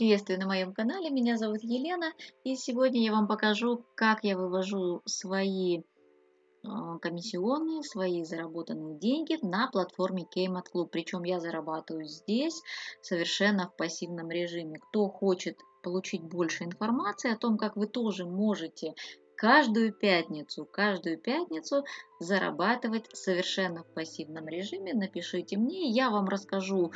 Приветствую на моем канале, меня зовут Елена, и сегодня я вам покажу, как я вывожу свои а, комиссионные, свои заработанные деньги на платформе Keymat Club. Причем я зарабатываю здесь совершенно в пассивном режиме. Кто хочет получить больше информации о том, как вы тоже можете каждую пятницу, каждую пятницу зарабатывать совершенно в пассивном режиме, напишите мне, я вам расскажу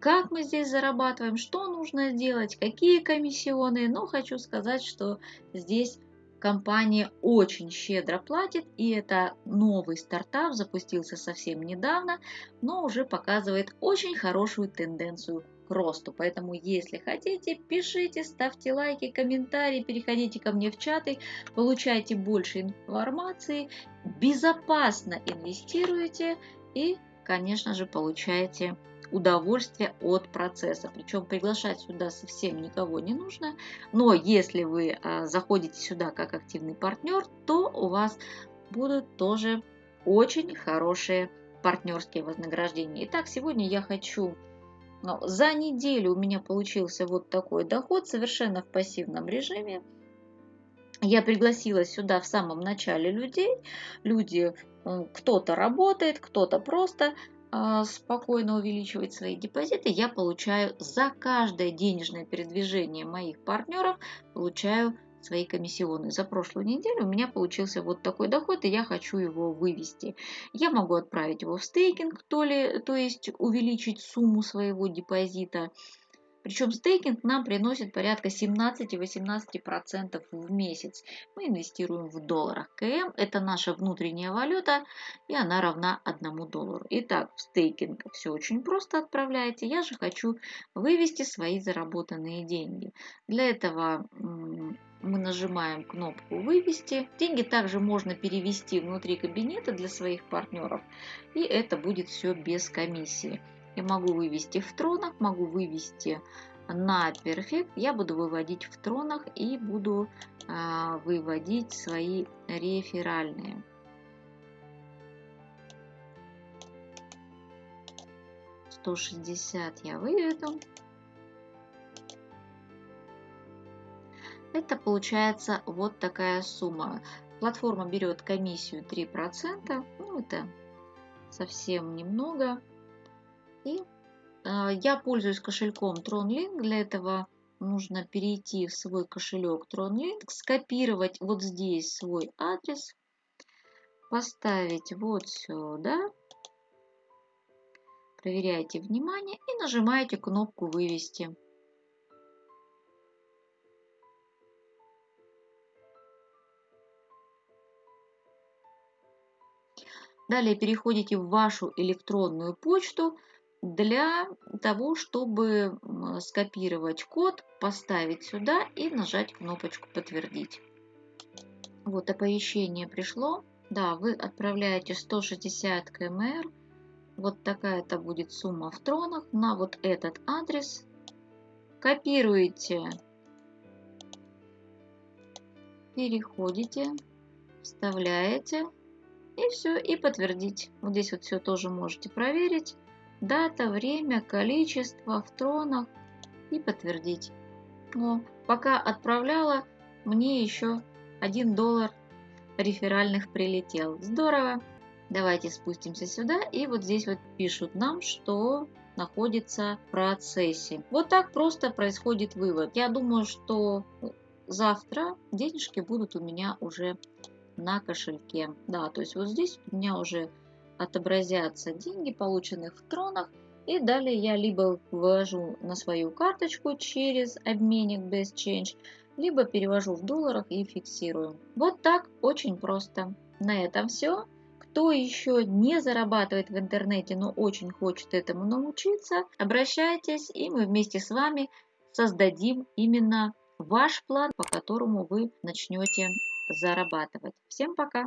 как мы здесь зарабатываем, что нужно сделать, какие комиссионные. Но хочу сказать, что здесь компания очень щедро платит, и это новый стартап, запустился совсем недавно, но уже показывает очень хорошую тенденцию к росту. Поэтому, если хотите, пишите, ставьте лайки, комментарии, переходите ко мне в чаты, получайте больше информации, безопасно инвестируете и, конечно же, получаете удовольствие от процесса. Причем приглашать сюда совсем никого не нужно. Но если вы а, заходите сюда как активный партнер, то у вас будут тоже очень хорошие партнерские вознаграждения. Итак, сегодня я хочу... Ну, за неделю у меня получился вот такой доход совершенно в пассивном режиме. Я пригласила сюда в самом начале людей. Люди, кто-то работает, кто-то просто спокойно увеличивать свои депозиты, я получаю за каждое денежное передвижение моих партнеров, получаю свои комиссионные. За прошлую неделю у меня получился вот такой доход, и я хочу его вывести. Я могу отправить его в стейкинг, то, ли, то есть увеличить сумму своего депозита. Причем стейкинг нам приносит порядка 17-18% в месяц. Мы инвестируем в долларах. КМ – это наша внутренняя валюта, и она равна 1 доллару. Итак, в стейкинг все очень просто отправляете. Я же хочу вывести свои заработанные деньги. Для этого мы нажимаем кнопку «Вывести». Деньги также можно перевести внутри кабинета для своих партнеров, и это будет все без комиссии. Я могу вывести в тронах, могу вывести на перфект. Я буду выводить в тронах и буду а, выводить свои реферальные. Сто шестьдесят я выведу. Это получается вот такая сумма. Платформа берет комиссию 3%. Ну, это совсем немного. И а, я пользуюсь кошельком TronLink. Для этого нужно перейти в свой кошелек TronLink, скопировать вот здесь свой адрес, поставить вот сюда. Проверяйте внимание и нажимаете кнопку «Вывести». Далее переходите в вашу электронную почту для того, чтобы скопировать код, поставить сюда и нажать кнопочку «Подтвердить». Вот оповещение пришло. Да, вы отправляете 160 кмр. Вот такая-то будет сумма в тронах на вот этот адрес. Копируете, переходите, вставляете и все, и подтвердить. Вот здесь вот все тоже можете проверить дата, время, количество в тронах и подтвердить. Но пока отправляла, мне еще 1 доллар реферальных прилетел. Здорово! Давайте спустимся сюда и вот здесь вот пишут нам, что находится в процессе. Вот так просто происходит вывод. Я думаю, что завтра денежки будут у меня уже на кошельке. Да, то есть вот здесь у меня уже отобразятся деньги, полученных в тронах. И далее я либо ввожу на свою карточку через обменник Best Change, либо перевожу в долларах и фиксирую. Вот так, очень просто. На этом все. Кто еще не зарабатывает в интернете, но очень хочет этому научиться, обращайтесь, и мы вместе с вами создадим именно ваш план, по которому вы начнете зарабатывать. Всем пока!